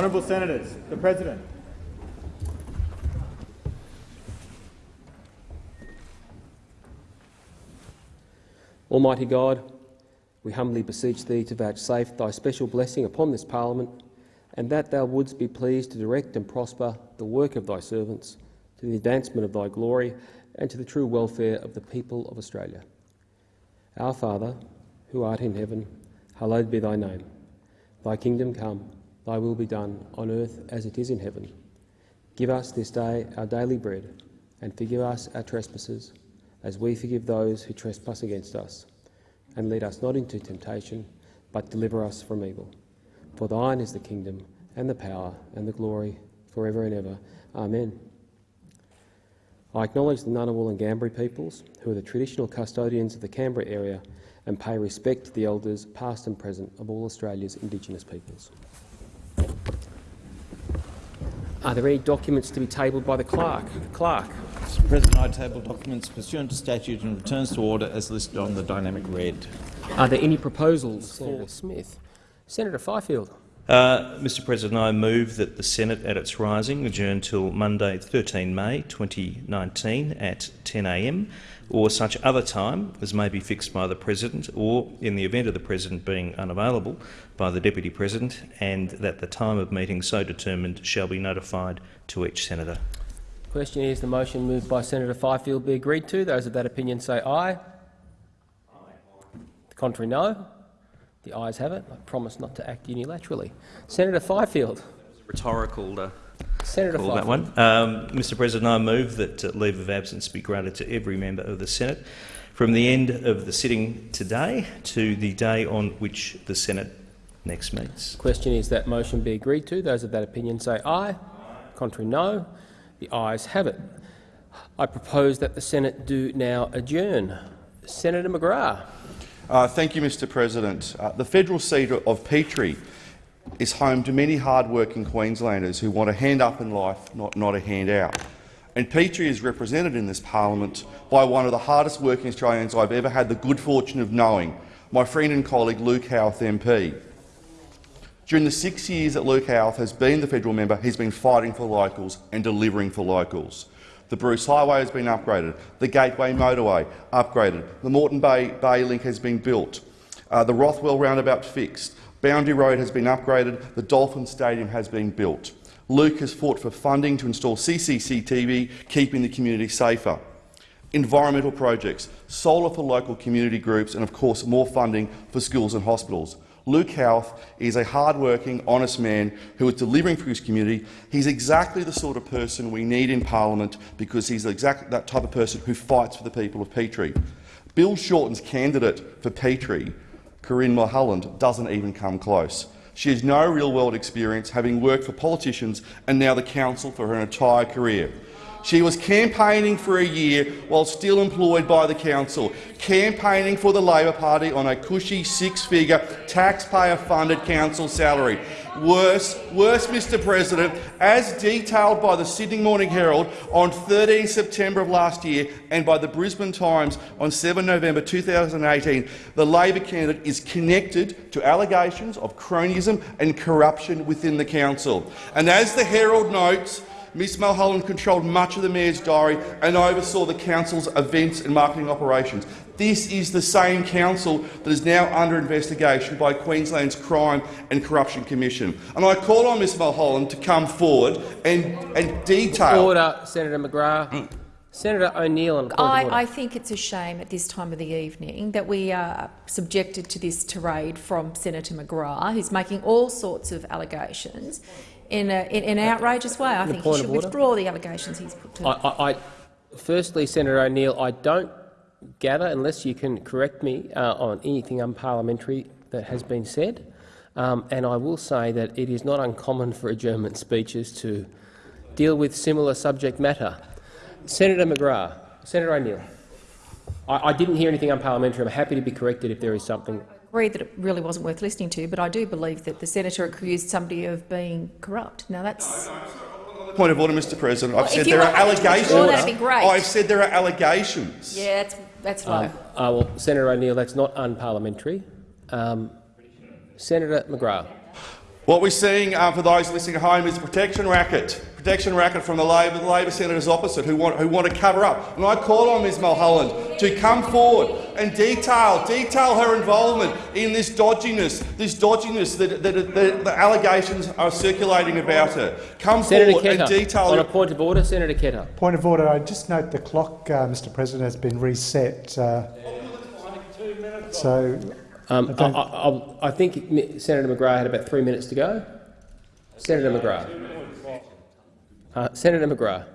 Honourable Senators, the President. Almighty God, we humbly beseech Thee to vouchsafe Thy special blessing upon this Parliament, and that Thou wouldst be pleased to direct and prosper the work of Thy servants to the advancement of Thy glory and to the true welfare of the people of Australia. Our Father, who art in heaven, hallowed be Thy name. Thy kingdom come, Thy will be done on earth as it is in heaven. Give us this day our daily bread, and forgive us our trespasses, as we forgive those who trespass against us. And lead us not into temptation, but deliver us from evil. For thine is the kingdom, and the power, and the glory, for ever and ever. Amen. I acknowledge the Ngunnawal and Ngambri peoples, who are the traditional custodians of the Canberra area, and pay respect to the elders, past and present, of all Australia's Indigenous peoples. Are there any documents to be tabled by the clerk? Clerk. Mr President, I table documents pursuant to statute and returns to order as listed on the dynamic red. Are there any proposals? Senator Smith. Senator Fifield. Uh, Mr President, I move that the Senate at its rising adjourn till Monday 13 May 2019 at 10am or such other time as may be fixed by the President or, in the event of the President being unavailable, by the Deputy President and that the time of meeting so determined shall be notified to each Senator. Question is the motion moved by Senator Fifield be agreed to. Those of that opinion say aye. aye. The contrary, no. The ayes have it. I promise not to act unilaterally. Senator Fifield. Rhetorical. Uh, Senator call that one. Um, Mr President, I move that uh, leave of absence be granted to every member of the Senate from the end of the sitting today to the day on which the Senate next meets. Question is that motion be agreed to. Those of that opinion say aye. aye. Contrary, no. The ayes have it. I propose that the Senate do now adjourn. Senator McGrath. Uh, thank you, Mr President. Uh, the federal seat of Petrie is home to many hard-working Queenslanders who want a hand up in life, not, not a hand out. And Petrie is represented in this parliament by one of the hardest working Australians I've ever had the good fortune of knowing, my friend and colleague Luke Howarth MP. During the six years that Luke Howarth has been the federal member, he's been fighting for locals and delivering for locals. The Bruce Highway has been upgraded, the Gateway Motorway upgraded, the Moreton Bay, Bay Link has been built, uh, the Rothwell Roundabout fixed, Boundary Road has been upgraded, the Dolphin Stadium has been built. Luke has fought for funding to install CCTV, keeping the community safer. Environmental projects, solar for local community groups and, of course, more funding for schools and hospitals. Luke Howarth is a hard-working, honest man who is delivering for his community. He's exactly the sort of person we need in parliament because he's exactly that type of person who fights for the people of Petrie. Bill Shorten's candidate for Petrie, Corinne Mulholland, doesn't even come close. She has no real-world experience, having worked for politicians and now the council for her entire career. She was campaigning for a year while still employed by the council, campaigning for the Labor Party on a cushy six-figure taxpayer-funded council salary. Worse, worse, Mr President, as detailed by the Sydney Morning Herald on 13 September of last year and by the Brisbane Times on 7 November 2018, the Labor candidate is connected to allegations of cronyism and corruption within the council. And as the Herald notes, Ms Mulholland controlled much of the Mayor's diary and oversaw the Council's events and marketing operations. This is the same council that is now under investigation by Queensland's Crime and Corruption Commission. And I call on Ms Mulholland to come forward and, and detail— Order, Senator McGrath. Mm. Senator O'Neill. I, I, think it's a shame at this time of the evening that we are subjected to this tirade from Senator McGrath, who's making all sorts of allegations in, a, in, in an outrageous way. I think he should withdraw the allegations he's put to. I, I, firstly, Senator O'Neill, I don't gather, unless you can correct me uh, on anything unparliamentary that has been said, um, and I will say that it is not uncommon for adjournment speeches to deal with similar subject matter. Senator McGrath, Senator O'Neill, I, I didn't hear anything unparliamentary. I'm happy to be corrected if there is something I agree that it really wasn't worth listening to, but I do believe that the senator accused somebody of being corrupt. Now that's. Point of order, Mr. President. I've said there are allegations. that'd be great. I've said there are allegations. Yeah, that's that's low. Um, uh, well, Senator O'Neill, that's not unparliamentary. Um, Senator McGrath. What we're seeing, uh, for those listening at home, is a protection racket. Protection racket from the Labor, the Labor senators opposite who want, who want to cover up. And I call on Ms Mulholland to come forward and detail, detail her involvement in this dodginess, this dodginess that, that, that the allegations are circulating about her. Come Senator forward and Ketter, detail on a point of order, Senator Ketter. Point of order. I just note the clock, uh, Mr. President, has been reset. Uh, so Um, I I, I, think Senator McGrath had about three minutes to go. Senator McGrath. Uh, Senator McGrath.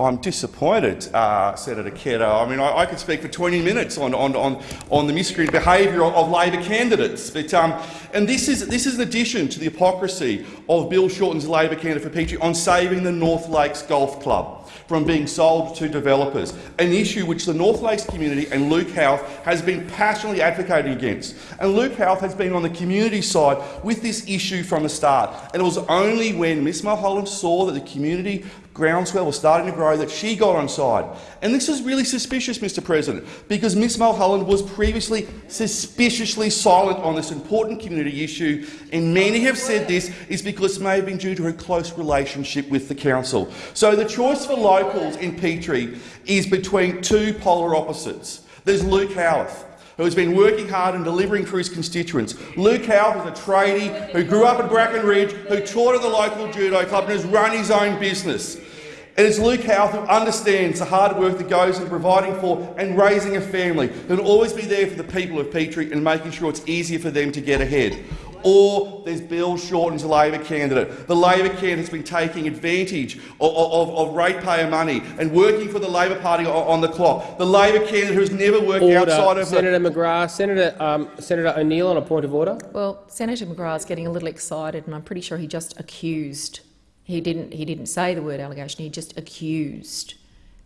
I'm disappointed, uh, Senator Ketter. I mean, I, I could speak for 20 minutes on, on, on, on the miscreant behaviour of, Labor candidates. But, um, and this is, this is in addition to the hypocrisy of Bill Shorten's Labor candidate for Petrie on saving the North Lakes Golf Club from being sold to developers, an issue which the North Lakes community and Luke Howarth has been passionately advocating against. And Luke Howarth has been on the community side with this issue from the start. And it was only when Ms Mulholland saw that the community groundswell was starting to grow that she got on side. And this is really suspicious, Mr President, because Ms Mulholland was previously suspiciously silent on this important community issue, and many have said this is because it may have been due to her close relationship with the council. So the choice for locals in Petrie is between two polar opposites. There's Luke Howarth, who has been working hard and delivering for his constituents. Luke Howarth is a tradie who grew up in Bracken Ridge, who taught at the local judo club and has run his own business. It's Luke Howarth who understands the hard work that goes into providing for and raising a family, who'll always be there for the people of Petrie and making sure it's easier for them to get ahead. Or there's Bill Shorten's Labor candidate. The Labor candidate has been taking advantage of, of, of ratepayer money and working for the Labor Party on, on the clock. The Labor candidate who's never worked outside Order. of the Senator McGrath. Senator, um, Senator O'Neill on a point of order. Well, Senator McGrath's getting a little excited, and I'm pretty sure he just accused. He didn't. He didn't say the word allegation. He just accused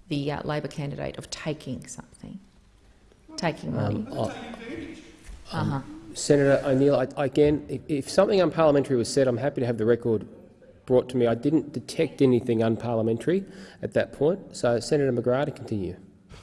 the uh, Labor candidate of taking something, taking money. Oh, uh-huh. Senator O'Neill, I, again, if, if something unparliamentary was said, I'm happy to have the record brought to me. I didn't detect anything unparliamentary at that point. So, Senator McGrath, to continue.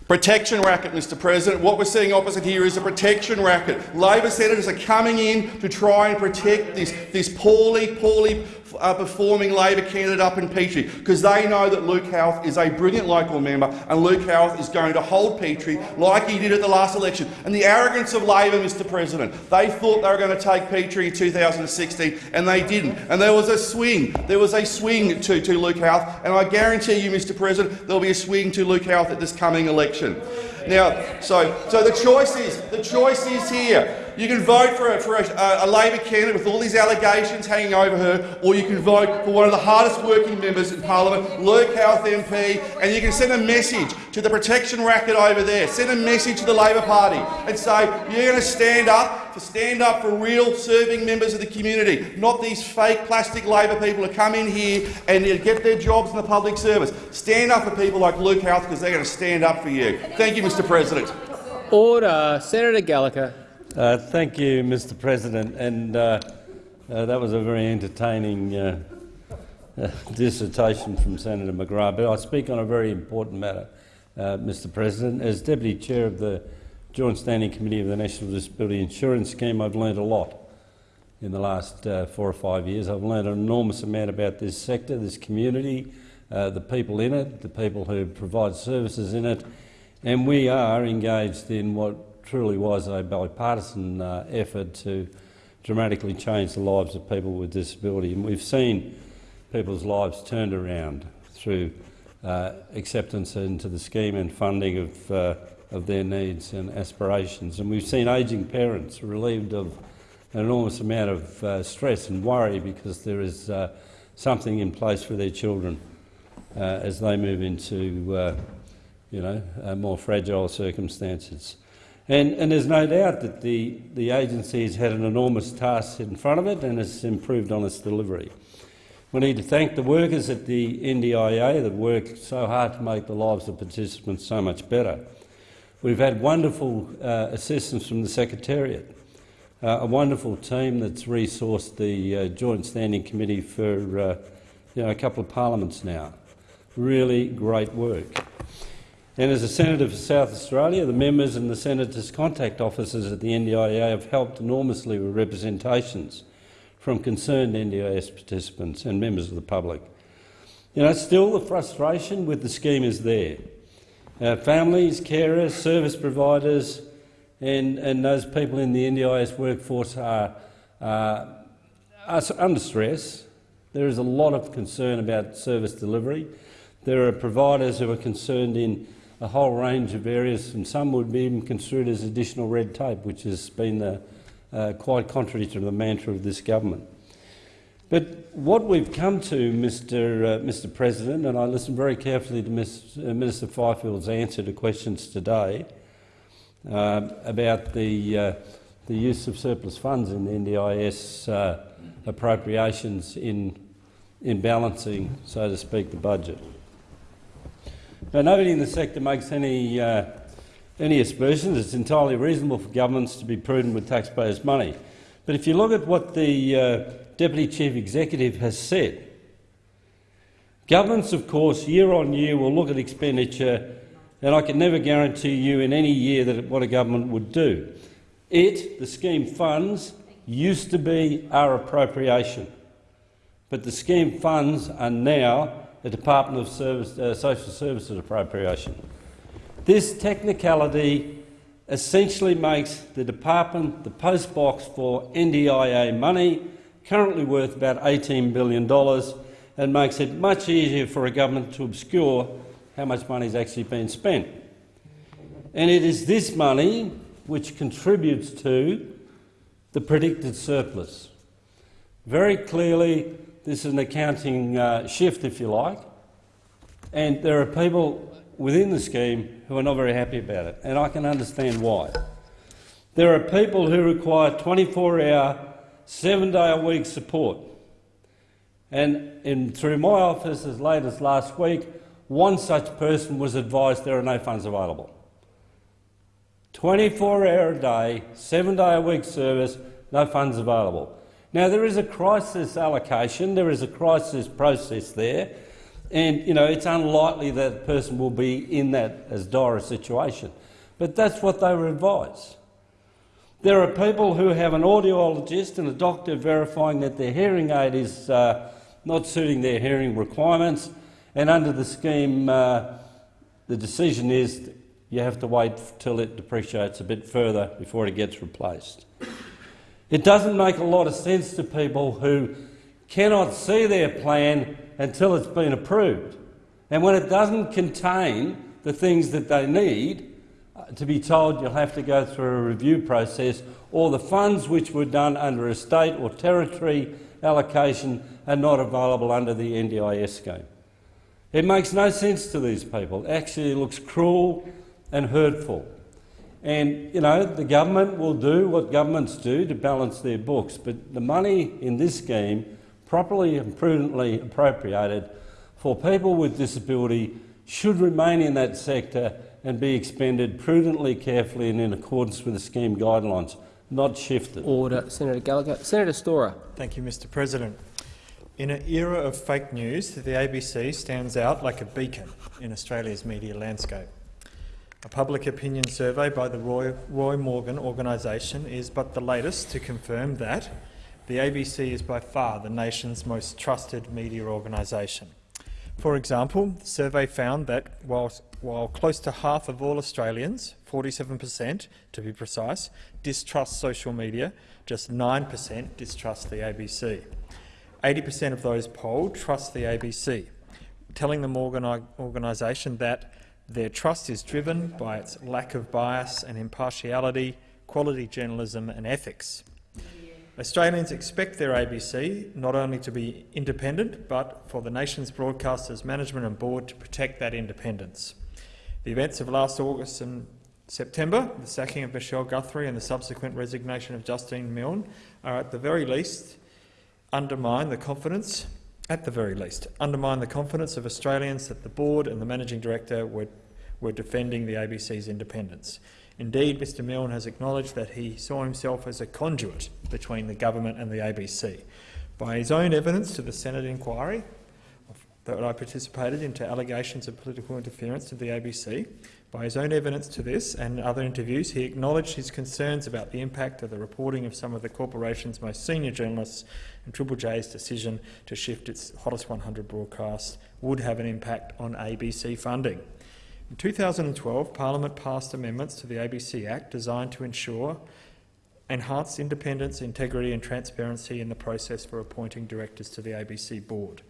Protection racket, Mr President. What we're seeing opposite here is a protection racket. Labor senators are coming in to try and protect this, this poorly, poorly uh, performing Labor candidate up in Petrie because they know that Luke Howarth is a brilliant local member and Luke Howarth is going to hold Petrie like he did at the last election. And the arrogance of Labor, Mr President, they thought they were going to take Petrie in 2016 and they didn't. And there was a swing. There was a swing to, to Luke Howarth and I guarantee you, Mr President, there'll be a swing to Luke Howarth at this coming election. Now, so, so the choice is the choice is here. You can vote for, a, for a, a Labor candidate with all these allegations hanging over her, or you can vote for one of the hardest working members in Parliament, Luke Howarth MP, and you can send a message to the protection racket over there. Send a message to the Labor Party and say you're going to stand up for stand up for real serving members of the community, not these fake plastic Labor people who come in here and get their jobs in the public service. Stand up for people like Luke Howarth because they're going to stand up for you. Thank you, Mr. President. Order. Senator Gallagher. Uh, thank you, Mr. President. And uh, uh, that was a very entertaining uh, uh, dissertation from Senator McGrath. But I speak on a very important matter, uh, Mr. President. As Deputy Chair of the Joint Standing Committee of the National Disability Insurance Scheme, I've learned a lot in the last uh, four or five years. I've learned an enormous amount about this sector, this community, uh, the people in it, the people who provide services in it, and we are engaged in what truly was a bipartisan uh, effort to dramatically change the lives of people with disability. And we've seen people's lives turned around through uh, acceptance into the scheme and funding of, uh, of their needs and aspirations. And we've seen ageing parents relieved of an enormous amount of uh, stress and worry because there is uh, something in place for their children uh, as they move into uh, you know, uh, more fragile circumstances. And, and there's no doubt that the, the agency has had an enormous task in front of it and has improved on its delivery. We need to thank the workers at the NDIA that worked so hard to make the lives of participants so much better. We've had wonderful uh, assistance from the Secretariat, uh, a wonderful team that's resourced the uh, Joint Standing Committee for uh, you know, a couple of parliaments now. Really great work. And as a Senator for South Australia, the members and the Senators' contact officers at the NDIA have helped enormously with representations from concerned NDIS participants and members of the public. You know, still the frustration with the scheme is there. Uh, families, carers, service providers and, and those people in the NDIS workforce are, uh, are under stress. There is a lot of concern about service delivery. There are providers who are concerned in a whole range of areas, and some would be even construed as additional red tape, which has been uh, quite contrary to the mantra of this government. But what we've come to, Mr, uh, Mr President, and I listened very carefully to Ms, uh, Minister Fifield's answer to questions today uh, about the, uh, the use of surplus funds in the NDIS uh, appropriations in, in balancing, so to speak, the budget. Now, nobody in the sector makes any, uh, any aspersions. It's entirely reasonable for governments to be prudent with taxpayers' money. But if you look at what the Deputy Chief Executive has said, governments, of course, year on year will look at expenditure, and I can never guarantee you in any year that what a government would do. It, the scheme funds, used to be our appropriation, but the scheme funds are now the Department of Service, uh, Social Services appropriation. This technicality essentially makes the department the post box for NDIA money, currently worth about $18 billion, and makes it much easier for a government to obscure how much money is actually being spent. And it is this money which contributes to the predicted surplus. Very clearly, this is an accounting uh, shift, if you like, and there are people within the scheme who are not very happy about it, and I can understand why. There are people who require 24-hour, seven-day-a-week support. And in, through my office as late as last week, one such person was advised there are no funds available. 24-hour a day, seven-day-a-week service, no funds available. Now, there is a crisis allocation, there is a crisis process there, and you know, it's unlikely that a person will be in that as dire a situation. But that's what they were advised. There are people who have an audiologist and a doctor verifying that their hearing aid is uh, not suiting their hearing requirements, and under the scheme, uh, the decision is you have to wait till it depreciates a bit further before it gets replaced. It doesn't make a lot of sense to people who cannot see their plan until it's been approved. And when it doesn't contain the things that they need, to be told you'll have to go through a review process, or the funds which were done under a state or territory allocation are not available under the NDIS scheme. It makes no sense to these people. Actually, it looks cruel and hurtful. And, you know, the government will do what governments do to balance their books, but the money in this scheme, properly and prudently appropriated for people with disability, should remain in that sector and be expended prudently, carefully and in accordance with the scheme guidelines, not shifted. Order. Senator Gallagher. Senator Storer. Thank you, Mr President. In an era of fake news, the ABC stands out like a beacon in Australia's media landscape. A public opinion survey by the Roy, Roy Morgan organisation is but the latest to confirm that the ABC is by far the nation's most trusted media organisation. For example, the survey found that while, while close to half of all Australians, 47 per cent to be precise, distrust social media, just 9 per cent distrust the ABC. 80 per cent of those polled trust the ABC, telling the organisation that their trust is driven by its lack of bias and impartiality, quality journalism and ethics. Australians expect their ABC not only to be independent, but for the nation's broadcasters' management and board to protect that independence. The events of last August and September, the sacking of Michelle Guthrie and the subsequent resignation of Justin Milne, are at the very least undermine the confidence at the very least, undermine the confidence of Australians that the board and the managing director were, were defending the ABC's independence. Indeed, Mr Milne has acknowledged that he saw himself as a conduit between the government and the ABC. By his own evidence to the Senate inquiry that I participated into allegations of political interference to the ABC, By his own evidence to this and other interviews, he acknowledged his concerns about the impact of the reporting of some of the corporation's most senior journalists and Triple J's decision to shift its Hottest 100 broadcast would have an impact on ABC funding. In 2012, Parliament passed amendments to the ABC Act designed to ensure enhanced independence, integrity and transparency in the process for appointing directors to the ABC board.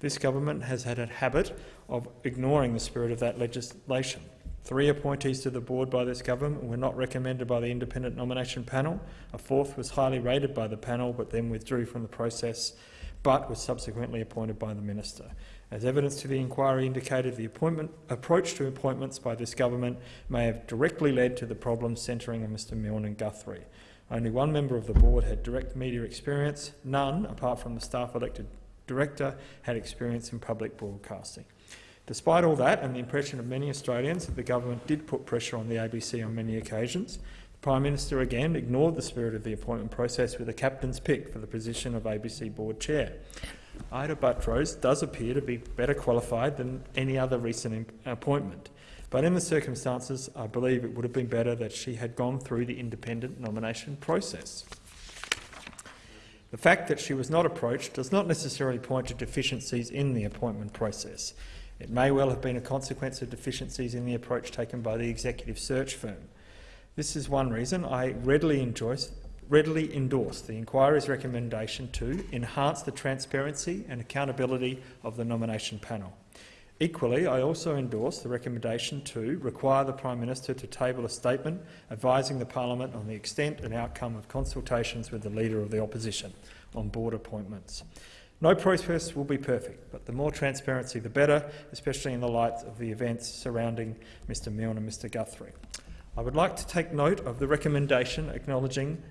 This government has had a habit of ignoring the spirit of that legislation. Three appointees to the board by this government were not recommended by the independent nomination panel. A fourth was highly rated by the panel but then withdrew from the process but was subsequently appointed by the minister. As evidence to the inquiry indicated, the appointment, approach to appointments by this government may have directly led to the problems centring on Mr Milne and Guthrie. Only one member of the board had direct media experience. None, apart from the staff-elected director, had experience in public broadcasting. Despite all that and the impression of many Australians that the government did put pressure on the ABC on many occasions, the Prime Minister again ignored the spirit of the appointment process with a captain's pick for the position of ABC board chair. Ita Buttrose does appear to be better qualified than any other recent appointment. But in the circumstances, I believe it would have been better that she had gone through the independent nomination process. The fact that she was not approached does not necessarily point to deficiencies in the appointment process. It may well have been a consequence of deficiencies in the approach taken by the executive search firm. This is one reason I readily endorse, readily endorse the inquiry's recommendation to enhance the transparency and accountability of the nomination panel. Equally, I also endorse the recommendation to require the Prime Minister to table a statement advising the Parliament on the extent and outcome of consultations with the Leader of the Opposition on board appointments. No process will be perfect, but the more transparency the better, especially in the light of the events surrounding Mr Milne and Mr Guthrie. I would like to take note of the recommendation acknowledging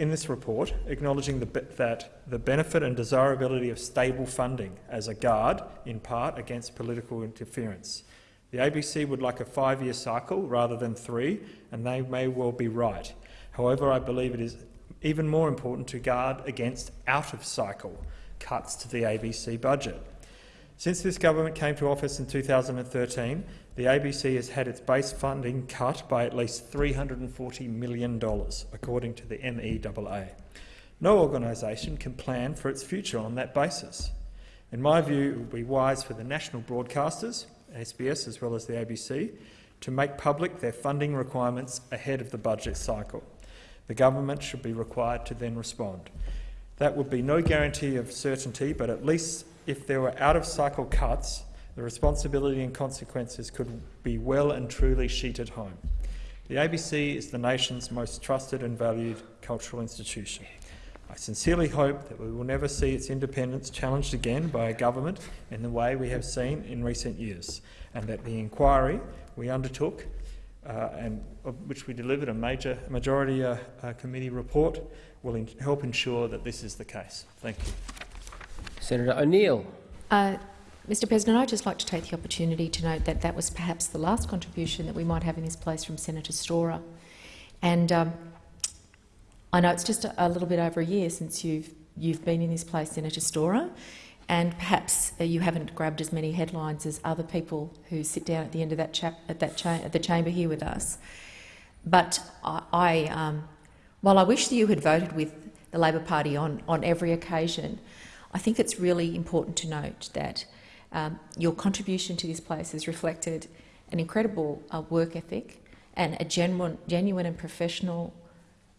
in this report, acknowledging the, that the benefit and desirability of stable funding as a guard, in part, against political interference. The ABC would like a five-year cycle rather than three, and they may well be right. However, I believe it is even more important to guard against out-of-cycle cuts to the ABC budget. Since this government came to office in 2013, the ABC has had its base funding cut by at least $340 million, according to the MEAA. No organisation can plan for its future on that basis. In my view, it would be wise for the national broadcasters, SBS as well as the ABC, to make public their funding requirements ahead of the budget cycle. The government should be required to then respond. That would be no guarantee of certainty, but at least if there were out-of-cycle cuts, the responsibility and consequences could be well and truly sheeted home. The ABC is the nation's most trusted and valued cultural institution. I sincerely hope that we will never see its independence challenged again by a government in the way we have seen in recent years, and that the inquiry we undertook uh, and which we delivered a major majority uh, uh, committee report will help ensure that this is the case. Thank you. Senator O'Neill. Uh, Mr President, I'd just like to take the opportunity to note that that was perhaps the last contribution that we might have in this place from Senator Storer. And um, I know it's just a, a, little bit over a year since you've, you've been in this place, Senator Storer, and perhaps uh, you haven't grabbed as many headlines as other people who sit down at the end of that at, that at the chamber here with us. But I, I um, while I wish that you had voted with the Labor Party on, on every occasion, I think it's really important to note that um, your contribution to this place has reflected an incredible uh, work ethic and a genuine, genuine and professional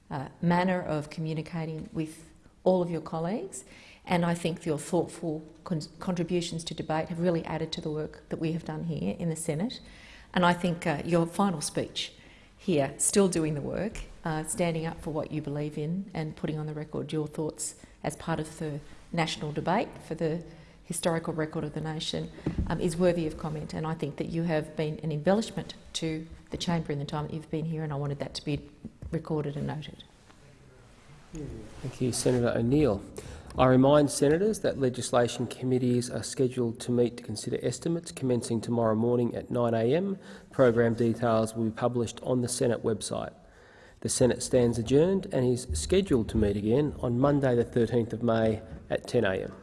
uh, manner of communicating with all of your colleagues. And I think your thoughtful con contributions to debate have really added to the work that we have done here in the Senate. And I think uh, your final speech here, still doing the work, uh, standing up for what you believe in and putting on the record your thoughts as part of the national debate for the historical record of the nation um, is worthy of comment. And I think that you have been an embellishment to the chamber in the time that you've been here, and I wanted that to be recorded and noted. Thank you, Senator O'Neill. I remind senators that legislation committees are scheduled to meet to consider estimates commencing tomorrow morning at 9am. Program details will be published on the Senate website. The Senate stands adjourned and is scheduled to meet again on Monday the 13th of May at 10am.